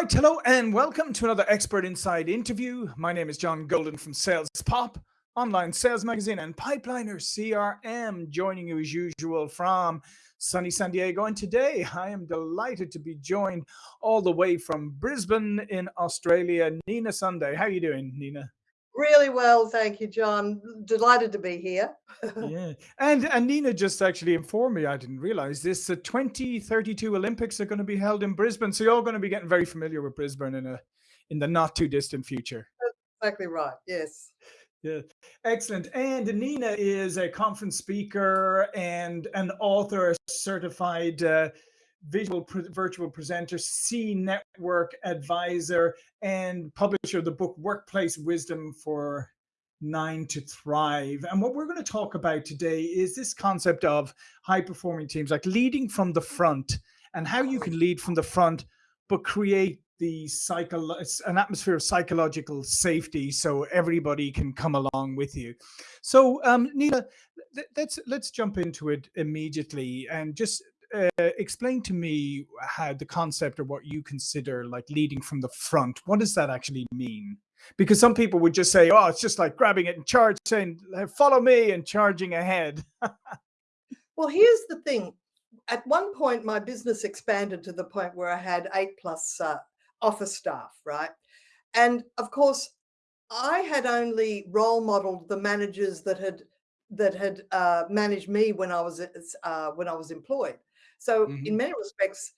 right, hello and welcome to another Expert Insights interview. My name is John Golden from Sales Pop, online sales magazine, and Pipeliner CRM, joining you as usual from sunny San Diego. And today I am delighted to be joined all the way from Brisbane in Australia, Nina Sunday. How are you doing, Nina? Really well, thank you, John. Delighted to be here. yeah, and and Nina just actually informed me. I didn't realize this. The 2032 Olympics are going to be held in Brisbane, so you're all going to be getting very familiar with Brisbane in a in the not too distant future. That's exactly right. Yes. Yeah, excellent. And Nina is a conference speaker and an author, certified uh, visual pre virtual presenter, C network advisor, and publisher of the book Workplace Wisdom for Nine to Thrive. And what we're going to talk about today is this concept of high performing teams, like leading from the front and how you can lead from the front, but create the cycle an atmosphere of psychological safety so everybody can come along with you so um nina let's let's jump into it immediately and just uh, explain to me how the concept or what you consider like leading from the front. What does that actually mean? Because some people would just say, "Oh, it's just like grabbing it and charge, saying follow me and charging ahead." well, here's the thing. At one point, my business expanded to the point where I had eight plus uh, office staff, right? And of course, I had only role modeled the managers that had that had uh, managed me when I was uh, when I was employed. So mm -hmm. in many respects,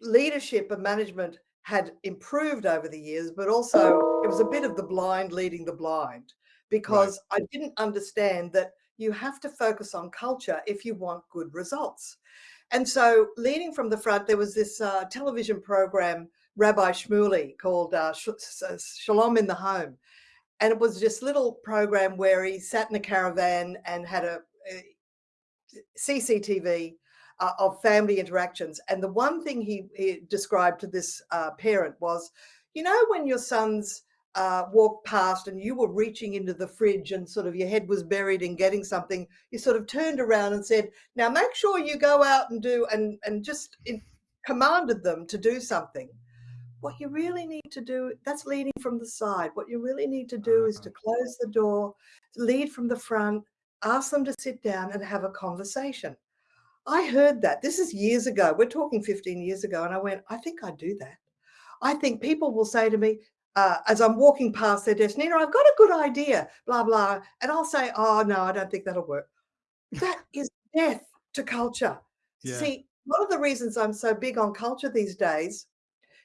leadership and management had improved over the years, but also it was a bit of the blind leading the blind because right. I didn't understand that you have to focus on culture if you want good results. And so leading from the front, there was this uh, television program, Rabbi Shmuley called uh, Shalom in the Home. And it was this little program where he sat in a caravan and had a, a CCTV uh, of family interactions. And the one thing he, he described to this uh, parent was, you know, when your sons uh, walked past and you were reaching into the fridge and sort of your head was buried in getting something, you sort of turned around and said, now make sure you go out and do, and, and just commanded them to do something. What you really need to do, that's leading from the side. What you really need to do is to uh-huh. close the door, lead from the front, ask them to sit down and have a conversation. I heard that. This is years ago. We're talking 15 years ago. And I went, I think I'd do that. I think people will say to me, uh, as I'm walking past their desk, Nina, I've got a good idea, blah, blah. And I'll say, oh, no, I don't think that'll work. That is death to culture. Yeah. See, one of the reasons I'm so big on culture these days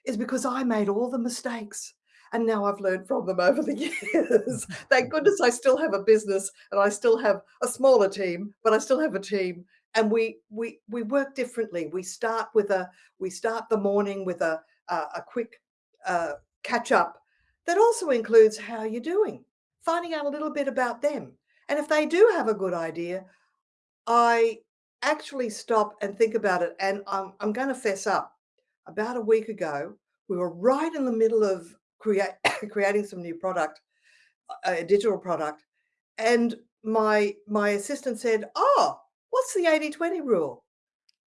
is because I made all the mistakes and now I've learned from them over the years. Thank goodness I still have a business and I still have a smaller team, but I still have a team and we we we work differently. We start with a we start the morning with a a, a quick uh, catch up that also includes how you're doing, finding out a little bit about them, and if they do have a good idea, I actually stop and think about it. And I'm I'm going to fess up. About a week ago, we were right in the middle of create creating some new product, a digital product, and my my assistant said, "Oh." What's the 80 20 rule?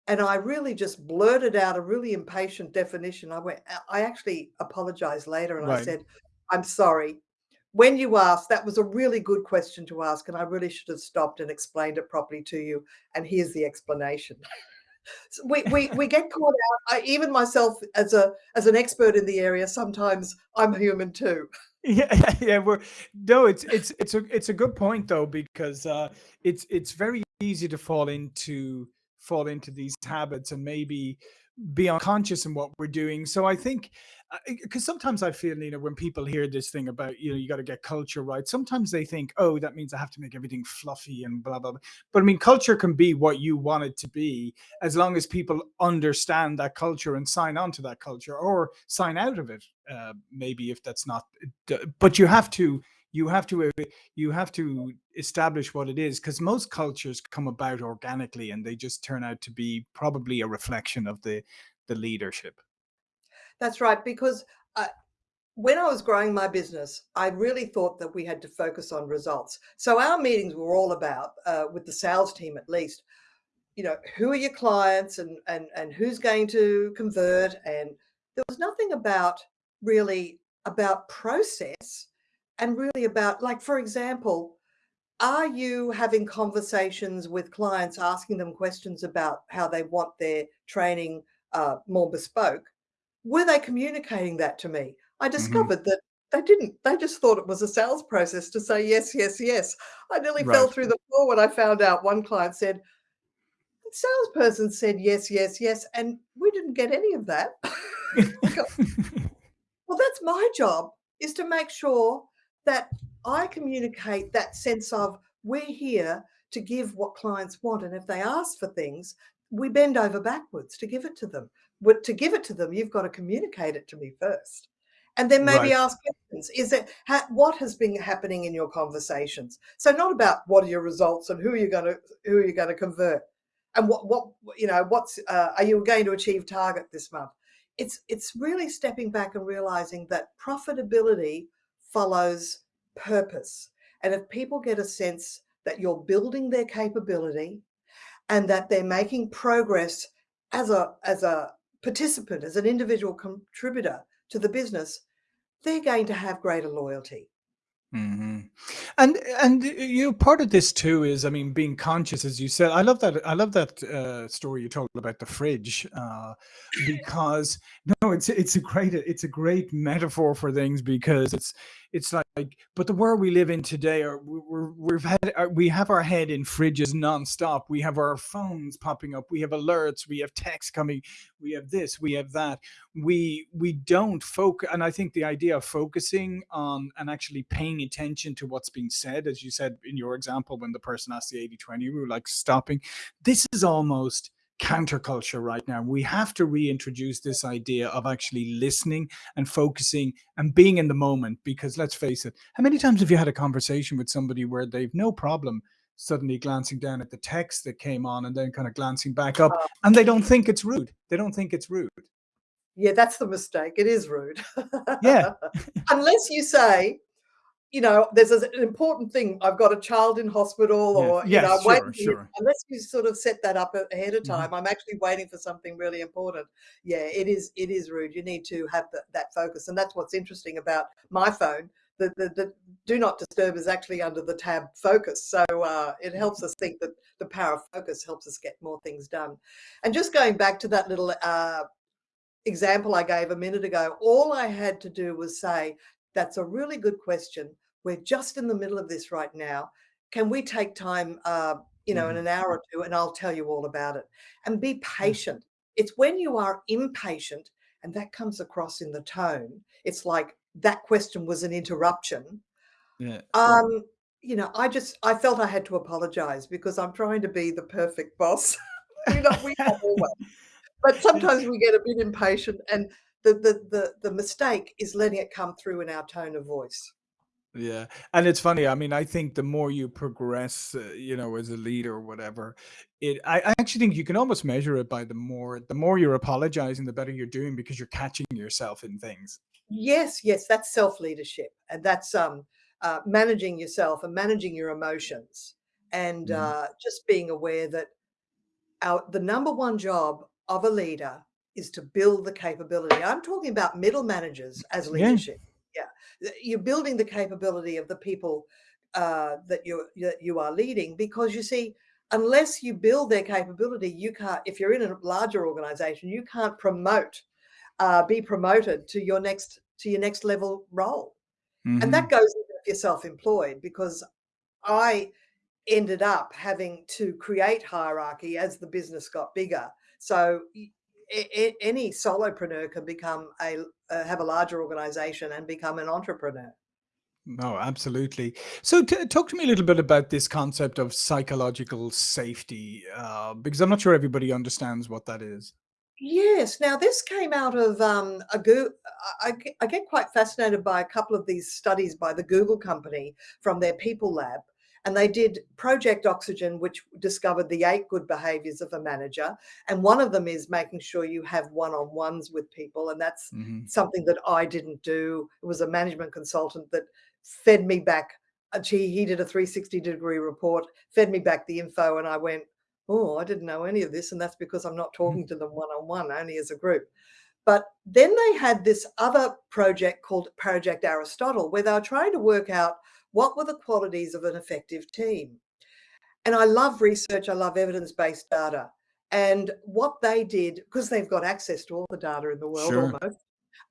And I really just blurted out a really impatient definition. I went, I actually apologized later and right. I said, I'm sorry. When you asked, that was a really good question to ask. And I really should have stopped and explained it properly to you. And here's the explanation. so we, we, we get caught out. I, even myself as a as an expert in the area, sometimes I'm human too. Yeah, yeah, we're no, it's it's it's a it's a good point though because uh, it's it's very easy to fall into fall into these habits and maybe be unconscious in what we're doing. So I think, because uh, sometimes I feel, you know, when people hear this thing about, you know, you got to get culture right, sometimes they think, oh, that means I have to make everything fluffy and blah, blah, blah. But I mean, culture can be what you want it to be as long as people understand that culture and sign on to that culture or sign out of it, uh, maybe if that's not, but you have to you have to uh, you have to establish what it is because most cultures come about organically and they just turn out to be probably a reflection of the the leadership that's right because uh, when I was growing my business, I really thought that we had to focus on results. So our meetings were all about, uh, with the sales team at least, you know, who are your clients and, and, and who's going to convert and there was nothing about really about process and really about like for example are you having conversations with clients asking them questions about how they want their training uh, more bespoke? Were they communicating that to me? I hmm discovered that they didn't they just thought it was a sales process to say yes yes yes. I nearly fell through the floor when i found out one client said the salesperson said yes yes yes and we didn't get any of that. Well, that's my job is to make sure that I communicate that sense of we're here to give what clients want. And if they ask for things, we bend over backwards to give it to them. But to give it to them, you've got to communicate it to me first. And then maybe right. ask questions. Is it ha, what has been happening in your conversations? So not about what are your results and who are you going to who are you going to convert, and what what you know what's uh, are you going to achieve target this month? it's it's really stepping back and realizing that profitability follows purpose. And if people get a sense that you're building their capability and that they're making progress as a as a participant, as an individual contributor to the business, they're going to have greater loyalty. Hmm And and uh, you know, part of this too is, I mean, being conscious, as you said. I love that. I love that uh, story you told about the fridge, uh, because no, it's it's a great it's a great metaphor for things because it's it's like, but the world we live in today, are we- we're, we've had uh, we have our head in fridges nonstop. We have our phones popping up. We have alerts. We have texts coming. We have this. We have that we we don't focus and i think the idea of focusing on and actually paying attention to what's being said as you said in your example when the person asked the 80 20 rule like stopping this is almost counterculture right now we have to reintroduce this idea of actually listening and focusing and being in the moment because let's face it how many times have you had a conversation with somebody where they've no problem suddenly glancing down at the text that came on and then kind of glancing back up Uh, and they don't think it's rude they don't think it's rude yeah, that's the mistake. It is rude. yeah Unless you say, you know, there's an important thing. I've got a child in hospital, or you know, Yes, sure, sure. Unless you sort of set that up ahead of Mhm. time, I'm actually waiting for something really important. Yeah, it is. It is rude. You need to have that that focus, and that's what's interesting about my phone. The, the, the do not disturb is actually under the tab focus, so uh, it helps us think that the power of focus helps us get more things done. And just going back to that little uh, example I gave a minute ago, all I had to do was say, that's a really good question. We're just in the middle of this right now. Can we take time, uh, you know, in Mhm. an hour or two, and I'll tell you all about it. And be Yeah. patient. It's when you are impatient, and that comes across in the tone. It's like that question was an interruption. Yeah. Um, you know, I just I felt I had to apologize because I'm trying to be the perfect boss. we not we not always. But sometimes we get a bit impatient and the the the the mistake is letting it come through in our tone of voice. Yeah. And it's funny, I mean, I think the more you progress, uh, you know, as a leader or whatever, it I I actually think you can almost measure it by the more the more you're apologizing, the better you're doing because you're catching yourself in things. Yes, yes, that's self-leadership, and that's, um, uh, managing yourself and managing your emotions, and, Mhm. uh, just being aware that our the number one job of a leader is to build the capability. I'm talking about middle managers as leadership. Yeah. You're building the capability of the people uh, that you that you are leading because you see, unless you build their capability, you can't. If you're in a larger organization, you can't promote, uh, be promoted to your next to your next level role, and that Mhm. goes if you're self-employed because I ended up having to create hierarchy as the business got bigger. So y- a- a- any solopreneur can become a uh, have a larger organization and become an entrepreneur. No, absolutely. So t talk to me a little bit about this concept of psychological safety, uh, because I'm not sure everybody understands what that is. Yes. Now this came out of um, a Goo I, I I get quite fascinated by a couple of these studies by the Google company from their people lab. And they did Project Oxygen, which discovered the eight good behaviors of a manager. And one of them is making sure you have one-on-ones with people. And that's Mhm. something that I didn't do. It was a management consultant that fed me back. uh, He, he did a 360 degree report, fed me back the info, and I went, Oh, I didn't know any of this, and that's because I'm not Mhm. talking to them one on one, only as a group. But then they had this other project called Project Aristotle, where they were trying to work out what were the qualities of an effective team. And I love research, I love evidence based data. And what they did, because they've got access to all the data in the world Sure. almost,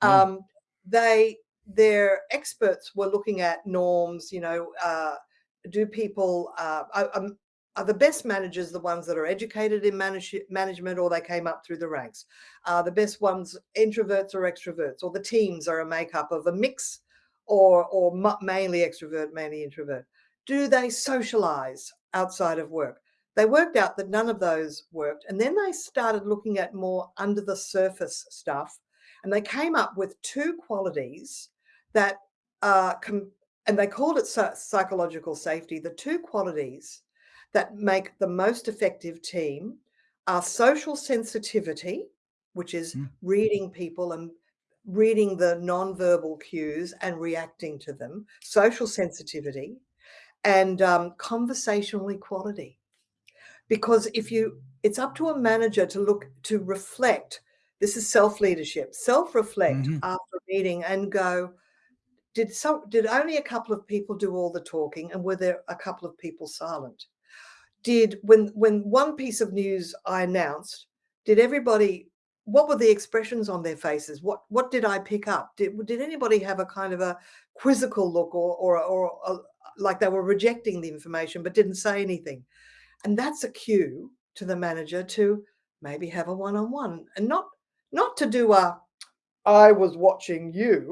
Yeah. um, they their experts were looking at norms, you know, uh, do people uh, are, um, are the best managers the ones that are educated in manage, management or they came up through the ranks? Are the best ones introverts or extroverts? Or the teams are a makeup of a mix or, or mainly extrovert, mainly introvert? Do they socialize outside of work? They worked out that none of those worked. And then they started looking at more under the surface stuff. And they came up with two qualities that uh, and they called it psychological safety. The two qualities that make the most effective team are social sensitivity, which is mm. reading people and reading the non-verbal cues and reacting to them, social sensitivity, and um, conversational equality. Because if you, it's up to a manager to look, to reflect, this is self-leadership, self-reflect mm -hmm. after a meeting and go, did some did only a couple of people do all the talking and were there a couple of people silent did when when one piece of news i announced did everybody what were the expressions on their faces what what did i pick up did, did anybody have a kind of a quizzical look or or, or a, like they were rejecting the information but didn't say anything and that's a cue to the manager to maybe have a one-on-one -on -one and not not to do a I was watching you,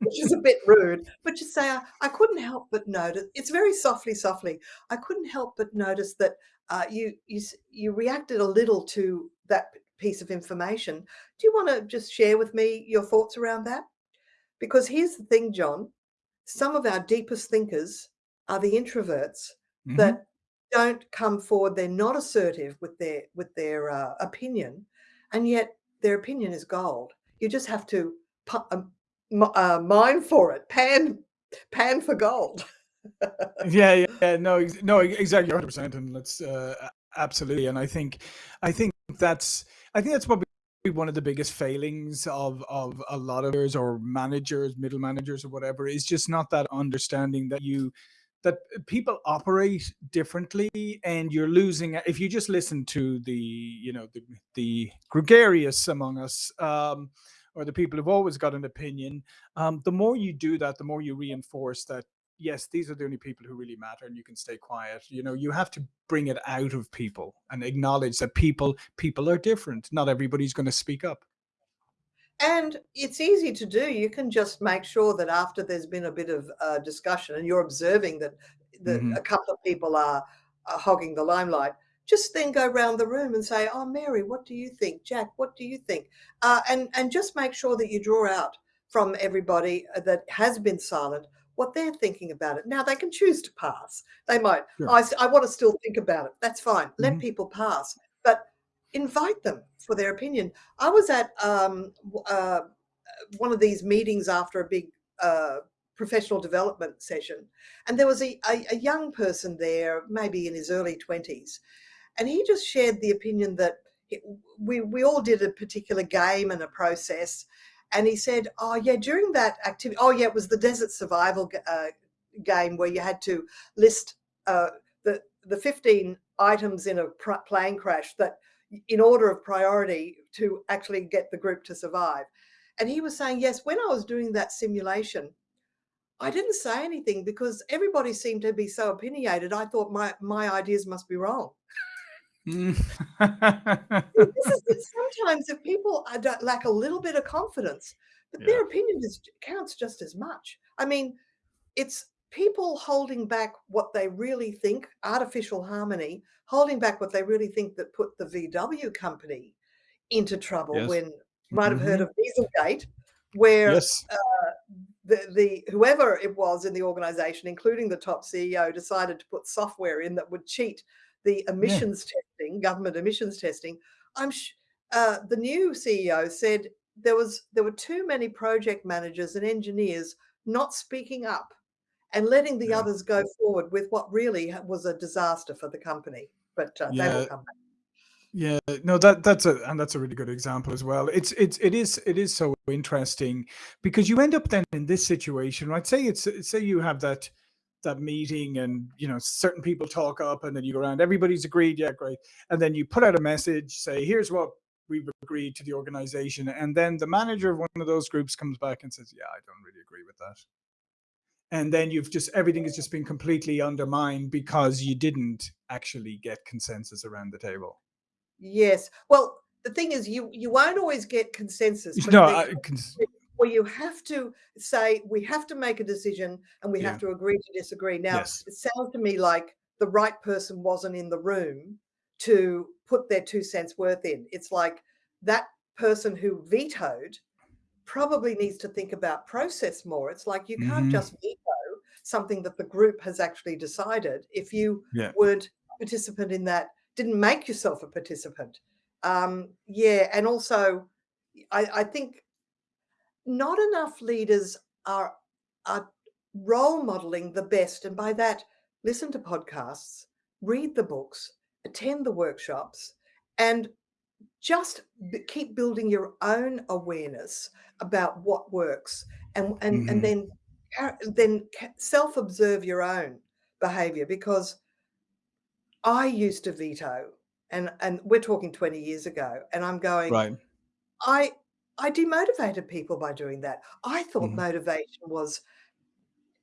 which is a bit rude, but just say, I, I, couldn't help but notice, it's very softly, softly. I couldn't help but notice that uh, you, you, you reacted a little to that piece of information. Do you want to just share with me your thoughts around that? Because here's the thing, John, some of our deepest thinkers are the introverts mm -hmm. that don't come forward. They're not assertive with their, with their uh, opinion. And yet their opinion is gold. You just have to um, uh, mine for it, pan, pan for gold. Yeah, yeah, no, no, exactly, hundred percent, and let's uh, absolutely. And I think, I think that's, I think that's probably one of the biggest failings of of a lot of or managers, middle managers, or whatever is just not that understanding that you that people operate differently and you're losing if you just listen to the you know the, the gregarious among us um, or the people who've always got an opinion um, the more you do that the more you reinforce that yes these are the only people who really matter and you can stay quiet you know you have to bring it out of people and acknowledge that people people are different not everybody's going to speak up and it's easy to do. You can just make sure that after there's been a bit of uh, discussion and you're observing that, that mm -hmm. a couple of people are, are, hogging the limelight, just then go around the room and say, oh, Mary, what do you think? Jack, what do you think? Uh, and, and just make sure that you draw out from everybody uh, that has been silent what they're thinking about it. Now they can choose to pass. They might, sure. I, I want to still think about it. That's fine. Let mm -hmm. people pass. But invite them for their opinion. I was at um, uh, one of these meetings after a big uh, professional development session, and there was a, a, a, young person there, maybe in his early 20s, and he just shared the opinion that it, we, we all did a particular game and a process, and he said, oh yeah, during that activity, oh yeah, it was the desert survival uh, game where you had to list uh, the, the 15 items in a plane crash that in order of priority to actually get the group to survive. And he was saying, yes, when I was doing that simulation, I didn't say anything because everybody seemed to be so opinionated. I thought my, my ideas must be wrong. Mm. is, sometimes if people lack a little bit of confidence, but yeah. their opinion is, counts just as much. I mean, it's people holding back what they really think, artificial harmony, holding back what they really think that put the VW company into trouble yes. when you might have mm -hmm. heard of Dieselgate, where yes. uh, the, the whoever it was in the organization, including the top CEO, decided to put software in that would cheat the emissions yeah. testing, government emissions testing. I'm uh, the new CEO said there was there were too many project managers and engineers not speaking up and letting the yeah. others go forward with what really was a disaster for the company. But uh, yeah. they will come back. Yeah, no, that that's a and that's a really good example as well. It's it's it is it is so interesting because you end up then in this situation, right? Say it's say you have that that meeting and you know certain people talk up and then you go around, everybody's agreed, yeah, great. And then you put out a message, say, here's what we've agreed to the organization. And then the manager of one of those groups comes back and says, Yeah, I don't really agree with that. And then you've just everything has just been completely undermined because you didn't actually get consensus around the table. Yes. Well, the thing is, you you won't always get consensus, No, I cons well, you have to say we have to make a decision and we yeah, have to agree to disagree. Now, yes. it sounds to me like the right person wasn't in the room to put their two cents worth in. It's like that person who vetoed probably needs to think about process more. It's like you can't Mhm. just veto something that the group has actually decided if you Yeah. weren't a participant in that, didn't make yourself a participant. Um, yeah, and also I, I think not enough leaders are are role modeling the best, and by that, listen to podcasts, read the books, attend the workshops, and just b- keep building your own awareness about what works and and and Mhm. then then self observe your own behavior because I used to veto and and we're talking 20 years ago and I'm going Right. I I demotivated people by doing that. I thought Mhm. motivation was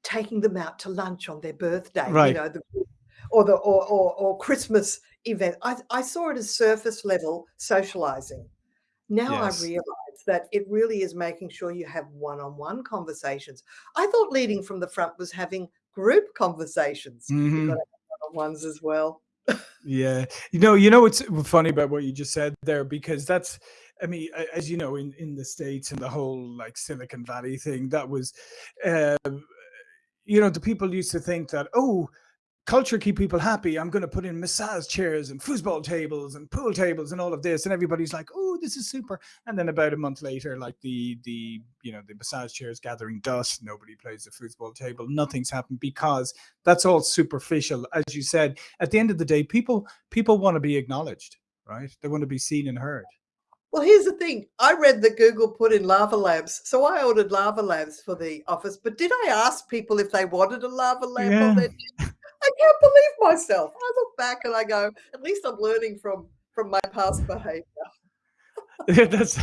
taking them out to lunch on their birthday, you know, the or the or or, or Christmas event. I, I saw it as surface level socializing. Now I realize that it really is making sure you have one-on-one conversations. I thought leading from the front was having group conversations. To Mhm. one-on-ones as well. Yeah. You know you know what's funny about what you just said there because that's I mean, as you know, in in the States and the whole, like, Silicon Valley thing, that was, uh, you know, the people used to think that, "Oh, culture keep people happy. I'm going to put in massage chairs and foosball tables and pool tables and all of this, and everybody's like, "Oh, this is super." And then about a month later, like the the you know the massage chairs gathering dust. Nobody plays the foosball table. Nothing's happened because that's all superficial. As you said, at the end of the day, people people want to be acknowledged, right? They want to be seen and heard. Well, here's the thing. I read that Google put in lava lamps, so I ordered lava lamps for the office. But did I ask people if they wanted a lava lamp on Yeah, their I can't believe myself. I look back and I go, at least I'm learning from from my past behavior. yeah, that's.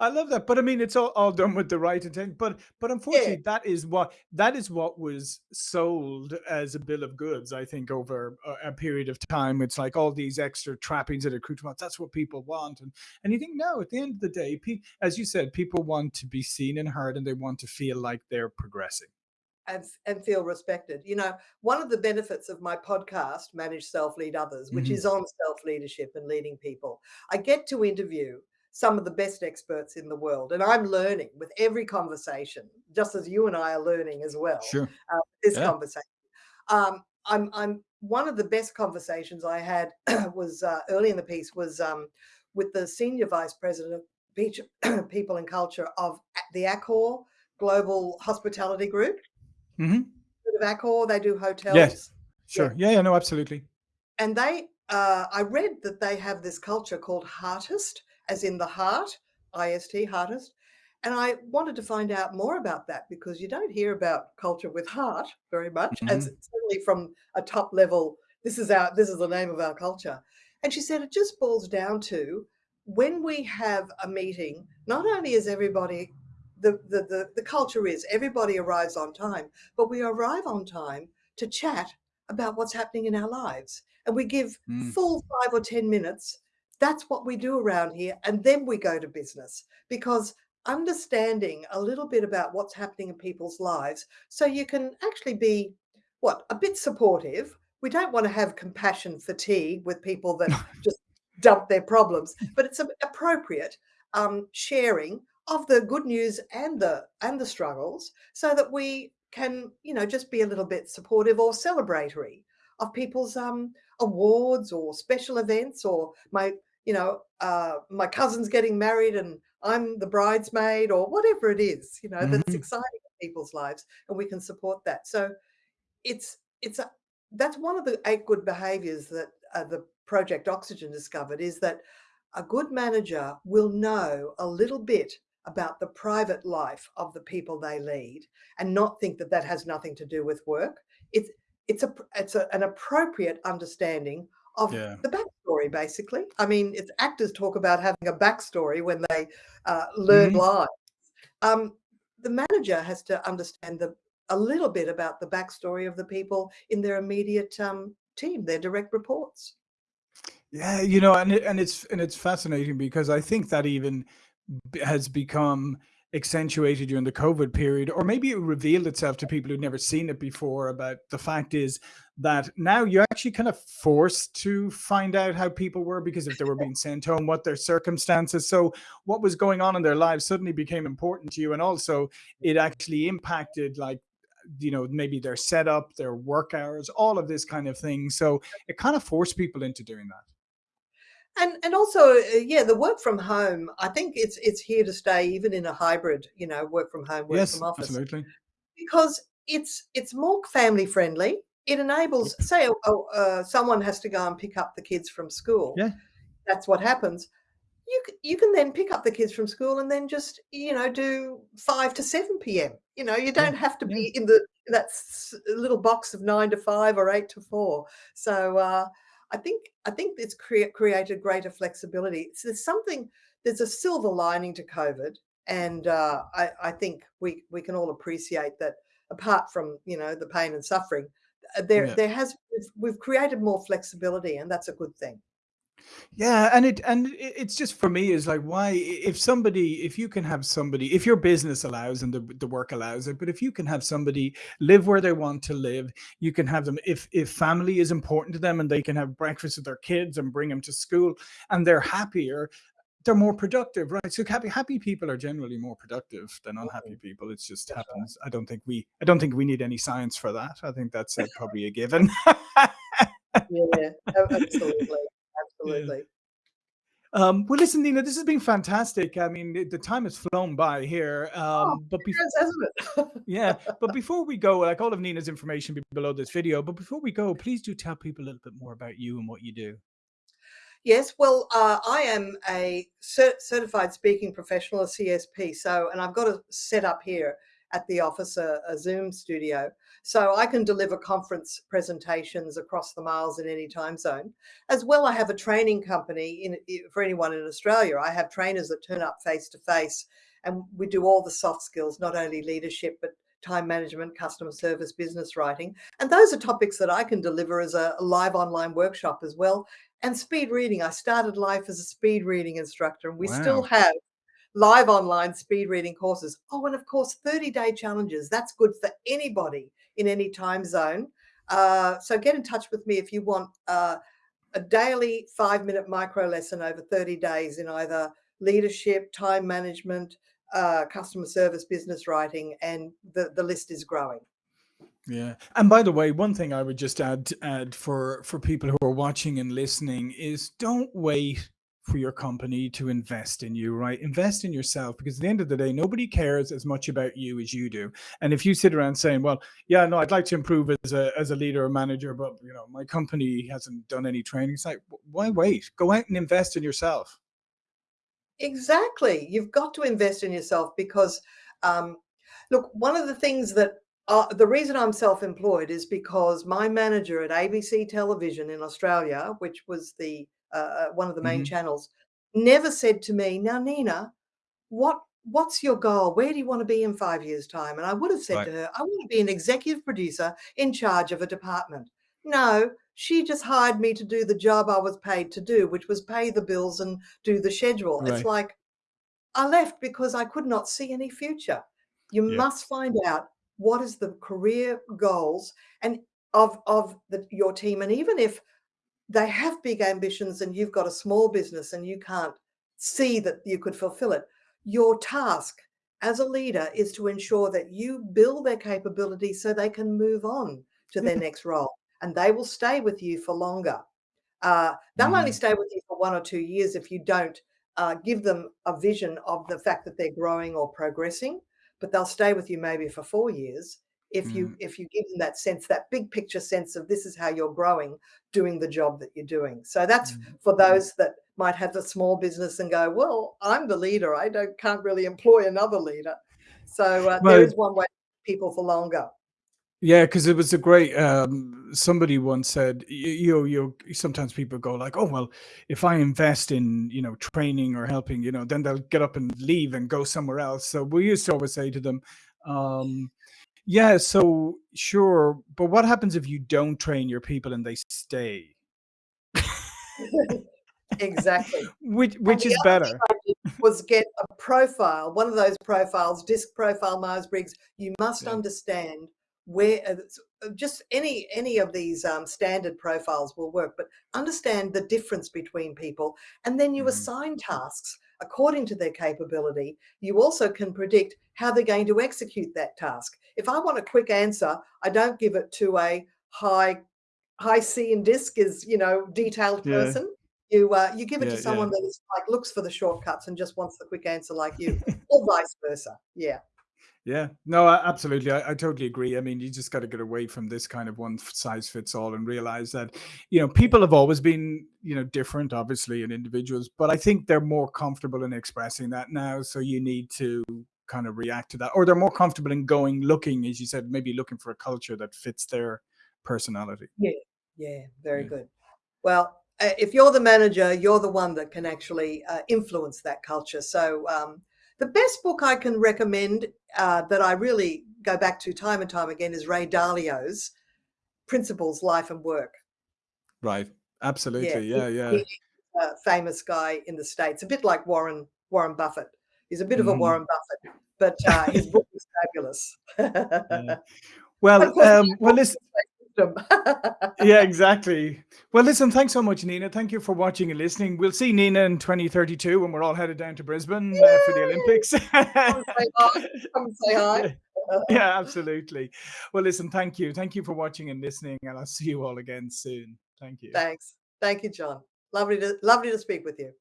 I love that, but I mean, it's all, all done with the right intent. But but Yeah, unfortunately, that is what that is what was sold as a bill of goods. I think over a, a period of time, it's like all these extra trappings and accoutrements. That's what people want, and and you think no. At the end of the day, pe- as you said, people want to be seen and heard, and they want to feel like they're progressing. and and feel respected. You know, one of the benefits of my podcast, Manage Self Lead Others, which hmm is on self leadership and leading people, I get to interview some of the best experts in the world, and I'm learning with every conversation, just as you and I are learning as well. Sure. Uh, this Yeah. conversation. Um, I'm I'm one of the best conversations I had was uh, early in the piece was um, with the senior vice president of Beach, people and culture of the Accor Global Hospitality Group. hmm Heard of Accor, they do Yes. hotels. Yeah, Sure. Yeah. Yeah. No. Absolutely. and they uh, I read that they have this culture called Heartist, as in the heart, I-S-T, Heartist. And I wanted to find out more about that because you don't hear about culture with heart very much, as hmm certainly from a top level. This is our this is the name of our culture. And she said it just boils down to when we have a meeting, not only is everybody the, the the the culture is everybody arrives on time, but we arrive on time to chat about what's happening in our lives. And we give Mm. full five or 10 minutes. That's what we do around here. And then we go to business because understanding a little bit about what's happening in people's lives so you can actually be what a bit supportive we don't want to have compassion fatigue with people that just dump their problems but it's appropriate um, sharing of the good news and the and the struggles so that we can you know just be a little bit supportive or celebratory of people's um, awards or special events or my you know uh, my cousin's getting married and I'm the bridesmaid or whatever it is, you know, that's hmm exciting in people's lives, and we can support that. So it's it's a, that's one of the eight good behaviors that uh, the Project Oxygen discovered is that a good manager will know a little bit about the private life of the people they lead and not think that that has nothing to do with work. It's it's a it's a, an appropriate understanding of Yeah. the backstory, basically. I mean, it's actors talk about having a backstory when they uh, learn Mhm. lines. Um, the manager has to understand the a little bit about the backstory of the people in their immediate um, team, their direct reports. Yeah, you know, and it, and it's and it's fascinating because I think that even has become accentuated during the COVID period, or maybe it revealed itself to people who'd never seen it before. About the fact is that now you're actually kind of forced to find out how people were because if they were being sent home, what their circumstances. So what was going on in their lives suddenly became important to you, and also it actually impacted like you know maybe their setup their work hours all of this kind of thing so it kind of forced people into doing that And and also, uh, yeah, the work from home, I think it's it's here to stay even in a hybrid, you know, work from home, work Yes, from office, absolutely. because it's it's more family friendly. It enables, say, oh, oh, uh, someone has to go and pick up the kids from school. Yeah, That's what happens. You you can then pick up the kids from school and then just you know do five to seven p.m. You know, you don't have to yeah, be in the that little box of nine to five or eight to four. So uh, I think I think it's crea- created greater flexibility. So there's something there's a silver lining to COVID, and uh, I, I think we we can all appreciate that. Apart from you know the pain and suffering, uh, there yeah. there has we've, we've created more flexibility, and that's a good thing. Yeah, and it and it's just for me is like why if somebody if you can have somebody if your business allows and the the work allows it, but if you can have somebody live where they want to live, you can have them if if family is important to them and they can have breakfast with their kids and bring them to school and they're happier, they're more productive, right? So happy happy people are generally more productive than unhappy people. It just That's right. happens. I don't think we I don't think we need any science for that. I think that's uh, probably a given. Yeah, a- absolutely, yeah. Um, well, listen, Nina, this has been fantastic. I mean, the time has flown by here. Oh, Um, but it bef- has, hasn't it? yeah, but before we go, like all of Nina's information be below this video. But before we go, please do tell people a little bit more about you and what you do. Yes, well, uh, I am a cer- certified speaking professional, a CSP. So, and I've got a set up here at the office, a, a Zoom studio, so I can deliver conference presentations across the miles in any time zone. As well, I have a training company in, for anyone in Australia. I have trainers that turn up face to face, and we do all the soft skills, not only leadership, but time management, customer service, business writing. And those are topics that I can deliver as a live online workshop as well and speed reading. I started life as a speed reading instructor, and we still have live online speed reading courses. Oh, and of course, 30 day challenges. That's good for anybody in any time zone. Uh, so get in touch with me if you want uh, a daily five minute micro lesson over 30 days in either leadership, time management, uh, customer service, business writing, and the, the list is growing. Yeah. And by the way, one thing I would just add add for for people who are watching and listening is don't wait for your company to invest in you, right? Invest in yourself because at the end of the day, nobody cares as much about you as you do. And if you sit around saying, "Well, yeah, no, I'd like to improve as a as a leader or manager, but you know, my company hasn't done any training," it's like, why wait? Go out and invest in yourself. Exactly. You've got to invest in yourself because, um, look, one of the things that uh, the reason I'm self employed is because my manager at ABC Television in Australia, which was the uh, one of the main hmm channels, never said to me, Now, Nina, what what's your goal? Where do you want to be in five years' time? And I would have said Right. to her, I want to be an executive producer in charge of a department. No, she just hired me to do the job I was paid to do, which was pay the bills and do the schedule. It's like I left because I could not see any future. You Yeah. must find out what is the career goals and of of the, your team, and even if they have big ambitions and you've got a small business and you can't see that you could fulfill it, your task as a leader is to ensure that you build their capability so they can move on to their next role and they will stay with you for longer. Uh, they'll only hmm stay with you for one or two years if you don't uh, give them a vision of the fact that they're growing or progressing, but they'll stay with you maybe for four years if you Mm. if you give them that sense, that big picture sense of this is how you're growing, doing the job that you're doing. So that's Mm. for those that might have a small business and go, well, I'm the leader. I don't can't really employ another leader. So uh, Well, is one way people for longer. Yeah, because it was a great. Um, somebody once said, you, you, you. Sometimes people go like, "Oh well, if I invest in you know training or helping, you know, then they'll get up and leave and go somewhere else." So we used to always say to them, um, "Yeah, so sure, but what happens if you don't train your people and they stay? exactly. Which which is better?" Was get a profile, one of those profiles, disc profile, Myers Briggs. You must Yeah. understand where uh, uh, just any any of these um, standard profiles will work, but understand the difference between people, and then you Mhm. assign tasks according to their capability. You also can predict how they're going to execute that task. If I want a quick answer, I don't give it to a high high C and disc is, you know, detailed Yeah, person. You uh, you give it to yeah, yeah. someone that is like looks for the shortcuts and just wants the quick answer like you, or vice versa. Yeah. Yeah, no, absolutely. I, I totally agree. I mean, you just got to get away from this kind of one size fits all and realize that, you know, people have always been, you know, different, obviously, in individuals, but I think they're more comfortable in expressing that now. So you need to kind of react to that, or they're more comfortable in going looking, as you said, maybe looking for a culture that fits their personality. Yeah. Yeah. Very Yeah. good. Well, uh, if you're the manager, you're the one that can actually uh, influence that culture. So, um, the best book I can recommend uh, that I really go back to time and time again is Ray Dalio's Principles, Life and Work. Right. Absolutely. he, Yeah. Yeah. a famous guy in the States, a bit like Warren Warren Buffett. He's a bit of a hmm Warren Buffett, but uh, his book is fabulous. Yeah. Well, um, well, listen. Yeah, exactly. Well, listen, thanks so much, Nina. Thank you for watching and listening. We'll see Nina in 2032 when we're all headed down to Brisbane uh, for the Olympics. Come say hi. Come say hi. yeah, yeah, absolutely. Well, listen, thank you. Thank you for watching and listening, and I'll see you all again soon. Thank you. Thanks. Thank you, John. Lovely to lovely to speak with you.